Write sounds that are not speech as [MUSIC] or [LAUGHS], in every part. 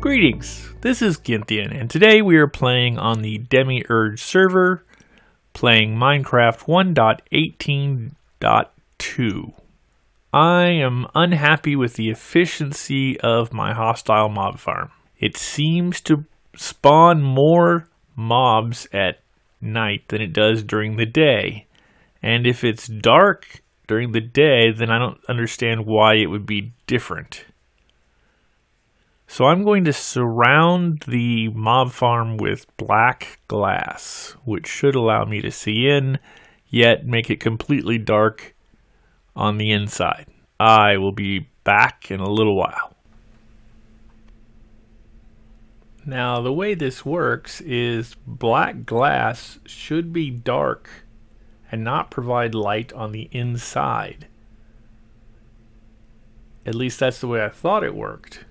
Greetings, this is Gynthian, and today we are playing on the Demiurge server, playing Minecraft 1.18.2. I am unhappy with the efficiency of my hostile mob farm. It seems to spawn more mobs at night than it does during the day. And if it's dark during the day, then I don't understand why it would be different. So I'm going to surround the mob farm with black glass, which should allow me to see in, yet make it completely dark on the inside. I will be back in a little while. Now the way this works is black glass should be dark and not provide light on the inside. At least that's the way I thought it worked.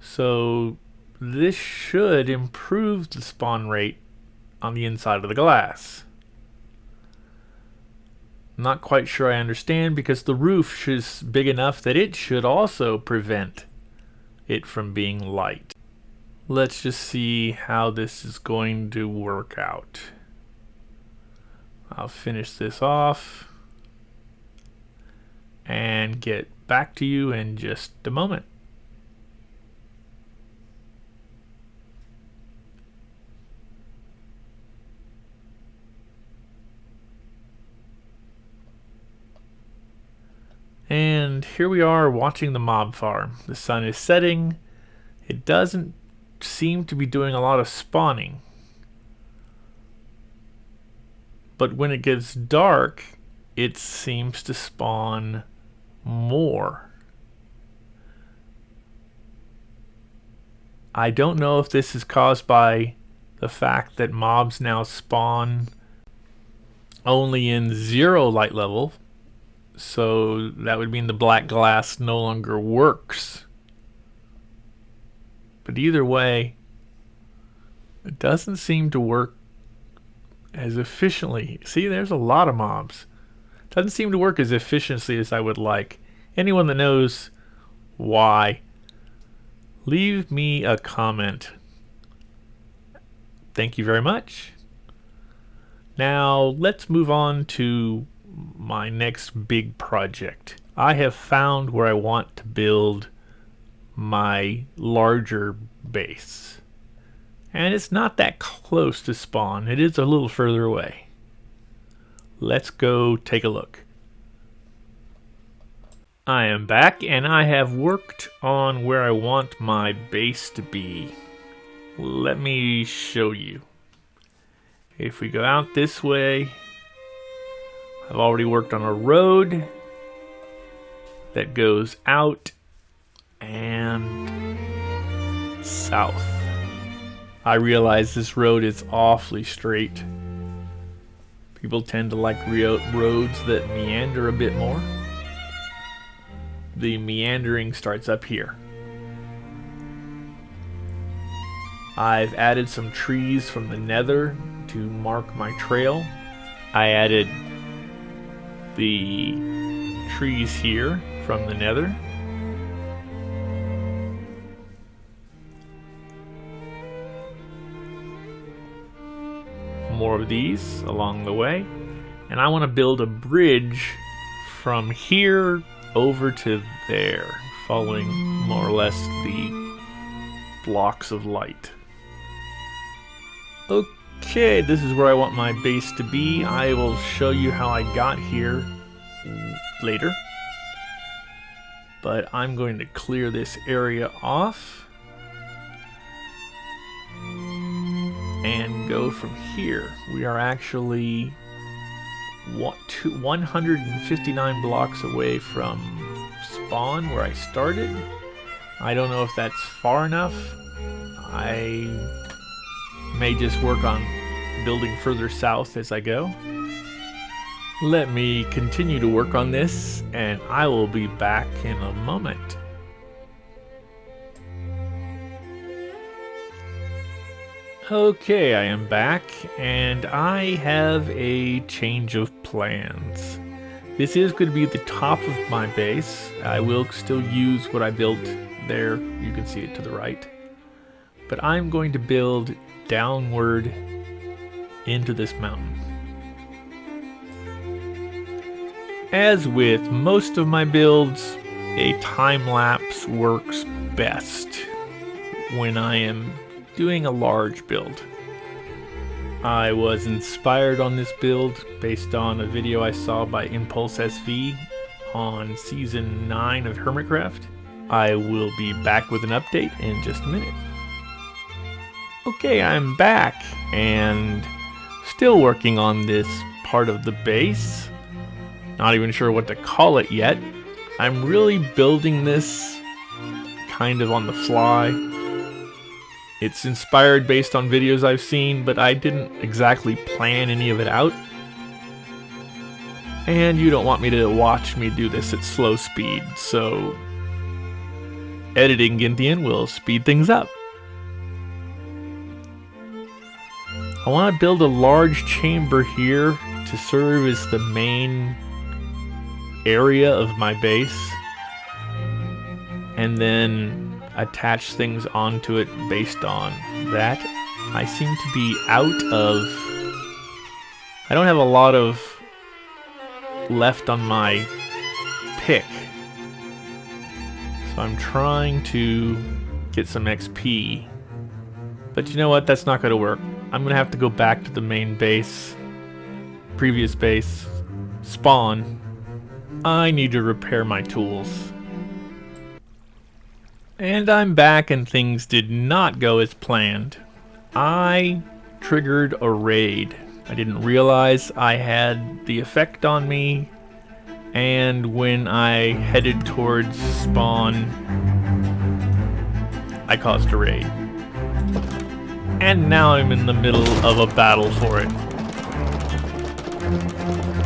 So this should improve the spawn rate on the inside of the glass. Not quite sure I understand because the roof is big enough that it should also prevent it from being light. Let's just see how this is going to work out. I'll finish this off and get back to you in just a moment. And here we are watching the mob farm. The sun is setting. It doesn't seem to be doing a lot of spawning. But when it gets dark, it seems to spawn more. I don't know if this is caused by the fact that mobs now spawn only in zero light level so that would mean the black glass no longer works. But either way, it doesn't seem to work as efficiently. See, there's a lot of mobs. Doesn't seem to work as efficiently as I would like. Anyone that knows why, leave me a comment. Thank you very much. Now, let's move on to my next big project. I have found where I want to build my larger base. And it's not that close to spawn. It is a little further away. Let's go take a look. I am back and I have worked on where I want my base to be. Let me show you. If we go out this way, I've already worked on a road that goes out and south. I realize this road is awfully straight. People tend to like roads that meander a bit more. The meandering starts up here. I've added some trees from the nether to mark my trail. I added the trees here from the nether. More of these along the way. And I want to build a bridge from here over to there, following more or less the blocks of light. Okay. Okay, this is where I want my base to be. I will show you how I got here later. But I'm going to clear this area off. And go from here. We are actually 159 blocks away from spawn where I started. I don't know if that's far enough. I may just work on building further south as I go. Let me continue to work on this and I will be back in a moment. Okay, I am back and I have a change of plans. This is going to be the top of my base. I will still use what I built there. You can see it to the right. But I'm going to build downward into this mountain. As with most of my builds, a time lapse works best when I am doing a large build. I was inspired on this build based on a video I saw by Impulse SV on season 9 of Hermitcraft. I will be back with an update in just a minute. Okay, I'm back and still working on this part of the base. Not even sure what to call it yet. I'm really building this kind of on the fly. It's inspired based on videos I've seen, but I didn't exactly plan any of it out. And you don't want me to watch me do this at slow speed, so editing Gynthian will speed things up. I want to build a large chamber here to serve as the main area of my base and then attach things onto it based on that. I seem to be out of... I don't have a lot of left on my pick. So I'm trying to get some XP. But you know what? That's not going to work. I'm to have to go back to the main base, previous base, spawn, I need to repair my tools. And I'm back and things did not go as planned. I triggered a raid. I didn't realize I had the effect on me and when I headed towards spawn I caused a raid. And now I'm in the middle of a battle for it.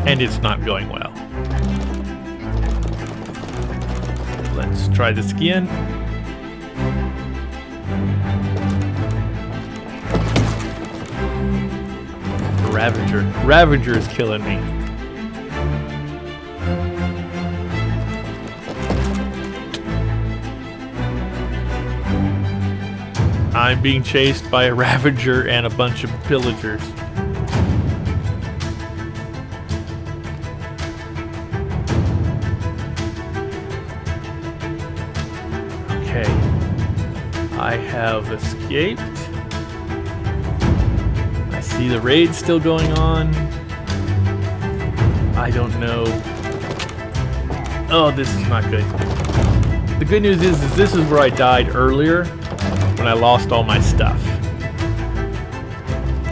And it's not going well. Let's try this again. Ravager. Ravager is killing me. I'm being chased by a [LAUGHS] Ravager and a bunch of pillagers. Okay. I have escaped. I see the raid still going on. I don't know. Oh, this is not good. The good news is, is this is where I died earlier when I lost all my stuff.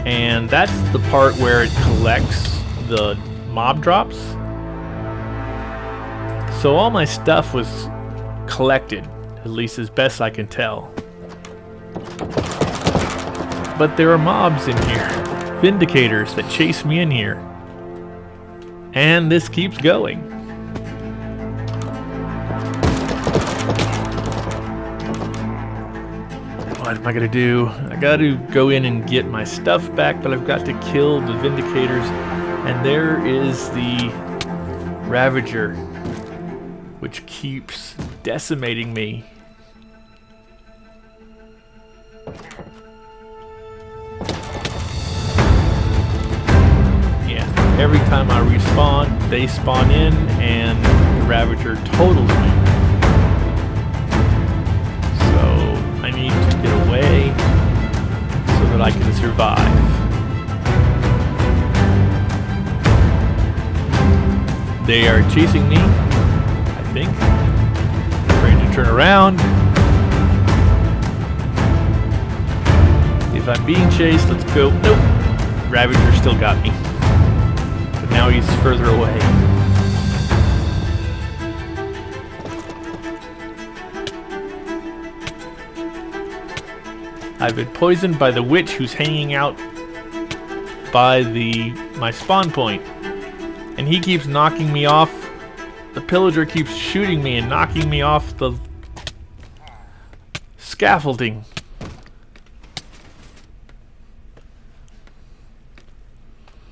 And that's the part where it collects the mob drops. So all my stuff was collected, at least as best I can tell. But there are mobs in here. Vindicators that chase me in here. And this keeps going. Am I gonna do? I gotta go in and get my stuff back, but I've got to kill the Vindicators. And there is the Ravager, which keeps decimating me Yeah, every time I respawn, they spawn in and the Ravager totals me. That I can survive. They are chasing me, I think. Trying to turn around. If I'm being chased, let's go. Nope. Ravager still got me But now he's further away. I've been poisoned by the witch who's hanging out by the my spawn point. And he keeps knocking me off. The pillager keeps shooting me and knocking me off the scaffolding.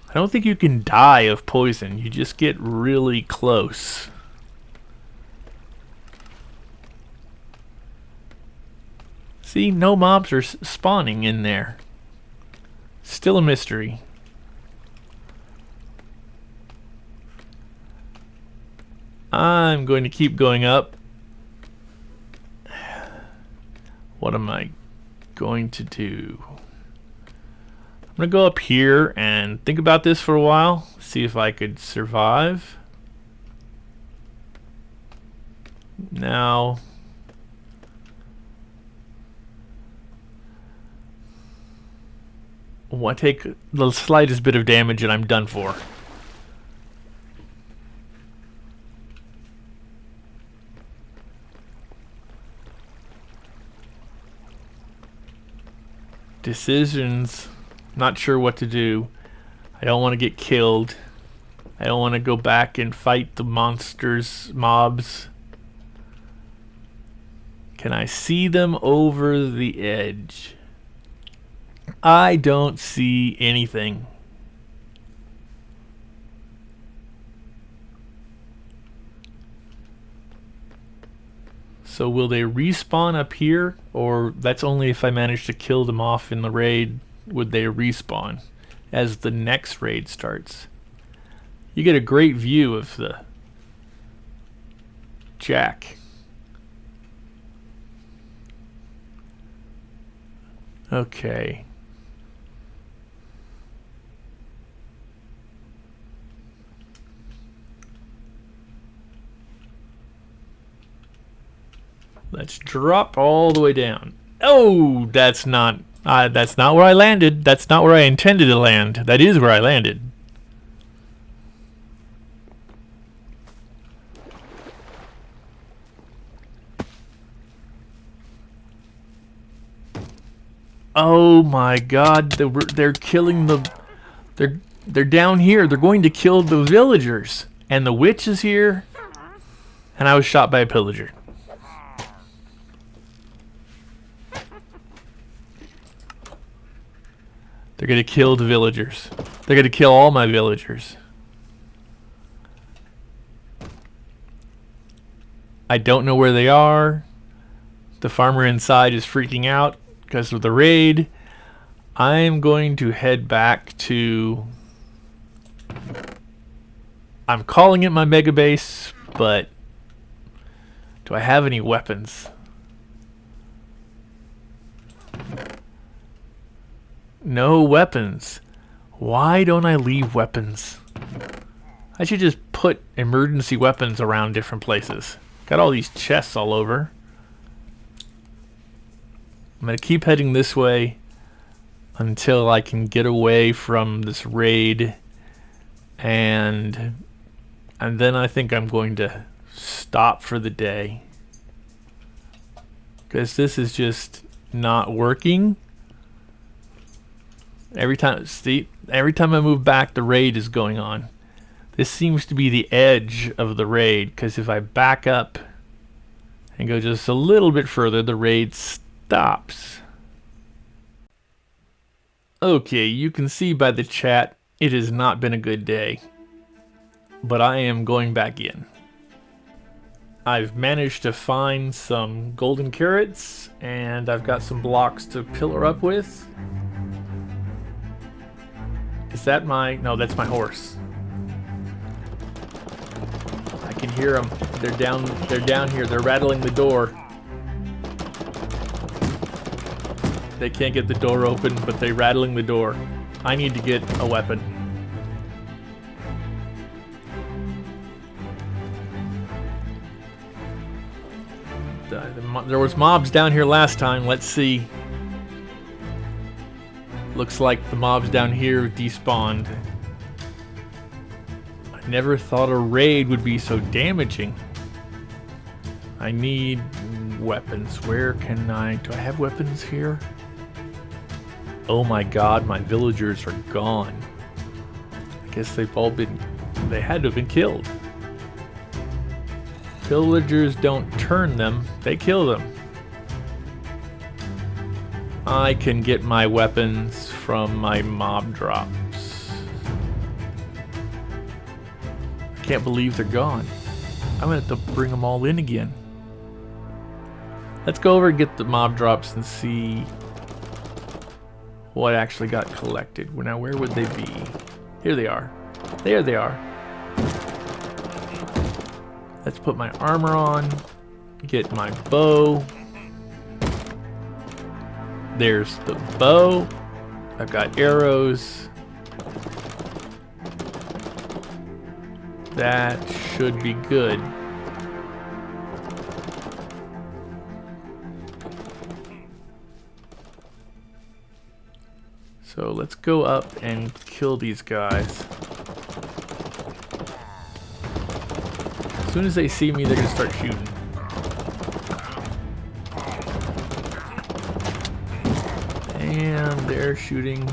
I don't think you can die of poison. You just get really close. See, no mobs are spawning in there. Still a mystery. I'm going to keep going up. What am I going to do? I'm going to go up here and think about this for a while. See if I could survive. Now, I take the slightest bit of damage and I'm done for. Decisions. Not sure what to do. I don't want to get killed. I don't want to go back and fight the monsters, mobs. Can I see them over the edge? I don't see anything. So will they respawn up here? Or that's only if I manage to kill them off in the raid, would they respawn as the next raid starts. You get a great view of the Jack. Okay. Let's drop all the way down. Oh, that's not uh, that's not where I landed. That's not where I intended to land. That is where I landed. Oh my god, they're, they're killing the... They're, they're down here. They're going to kill the villagers. And the witch is here. And I was shot by a pillager. They're gonna kill the villagers. They're gonna kill all my villagers. I don't know where they are. The farmer inside is freaking out because of the raid. I'm going to head back to... I'm calling it my mega base, but do I have any weapons? No weapons. Why don't I leave weapons? I should just put emergency weapons around different places. Got all these chests all over. I'm going to keep heading this way until I can get away from this raid and and then I think I'm going to stop for the day because this is just not working Every time, see, every time I move back, the raid is going on. This seems to be the edge of the raid, because if I back up and go just a little bit further, the raid stops. Okay, you can see by the chat, it has not been a good day. But I am going back in. I've managed to find some golden carrots, and I've got some blocks to pillar up with. Is that my... No, that's my horse. I can hear them. They're down, they're down here. They're rattling the door. They can't get the door open, but they're rattling the door. I need to get a weapon. There was mobs down here last time. Let's see. Looks like the mobs down here despawned. I never thought a raid would be so damaging. I need weapons. Where can I... Do I have weapons here? Oh my god, my villagers are gone. I guess they've all been... They had to have been killed. Villagers don't turn them, they kill them. I can get my weapons from my mob drops. I can't believe they're gone. I'm gonna have to bring them all in again. Let's go over and get the mob drops and see what actually got collected. Now, where would they be? Here they are. There they are. Let's put my armor on. Get my bow. There's the bow. I've got arrows. That should be good. So let's go up and kill these guys. As soon as they see me, they're gonna start shooting. And they're shooting,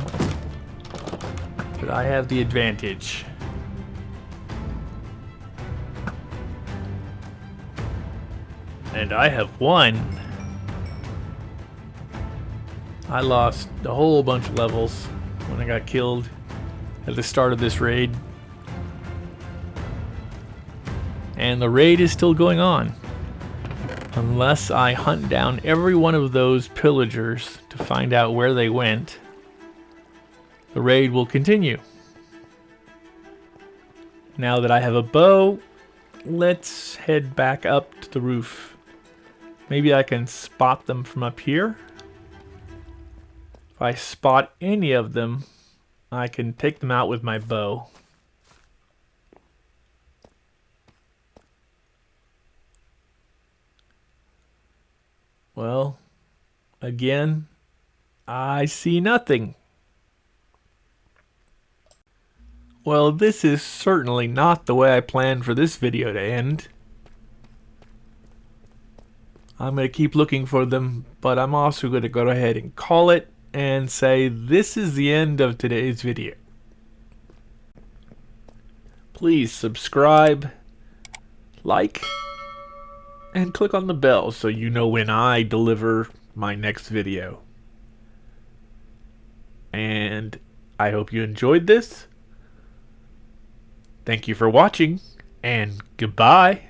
but I have the advantage. And I have won. I lost a whole bunch of levels when I got killed at the start of this raid. And the raid is still going on. Unless I hunt down every one of those pillagers to find out where they went, the raid will continue. Now that I have a bow, let's head back up to the roof. Maybe I can spot them from up here. If I spot any of them, I can take them out with my bow. Well, again, I see nothing. Well, this is certainly not the way I planned for this video to end. I'm going to keep looking for them, but I'm also going to go ahead and call it and say this is the end of today's video. Please subscribe, like, and click on the bell so you know when I deliver my next video. And I hope you enjoyed this. Thank you for watching, and goodbye.